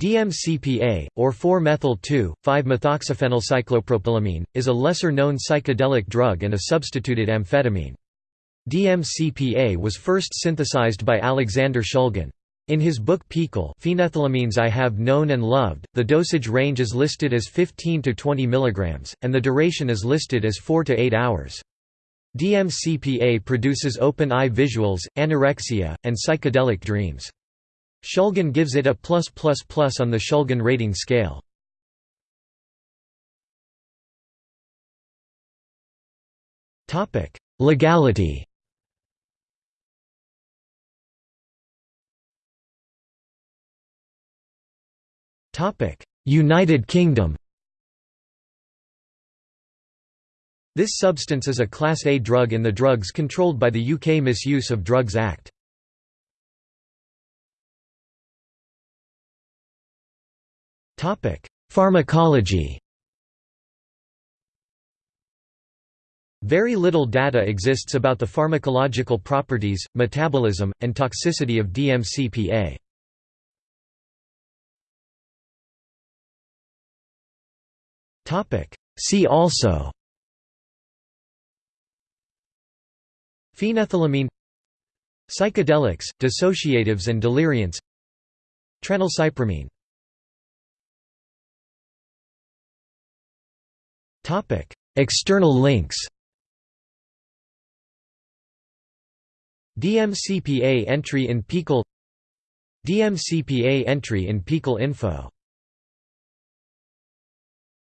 DMCPA, or 4-methyl-2,5-methoxyphenylcyclopropylamine, is a lesser-known psychedelic drug and a substituted amphetamine. DMCPA was first synthesized by Alexander Shulgin. In his book PiHKAL Phenethylamines I Have Known and Loved, the dosage range is listed as 15 to 20 mg, and the duration is listed as 4 to 8 hours. DMCPA produces open-eye visuals, anorexia, and psychedelic dreams. Shulgin gives it a plus plus plus on the Shulgin rating scale. Topic: Legality. Topic: United Kingdom. This substance is a Class A drug in the drugs controlled by the UK Misuse of Drugs Act. Pharmacology. Very little data exists about the pharmacological properties, metabolism, and toxicity of DMCPA. See also. Phenethylamine. Psychedelics, dissociatives and deliriants. Tranylcypromine External links DMCPA entry in PiHKAL DMCPA entry in PiHKAL info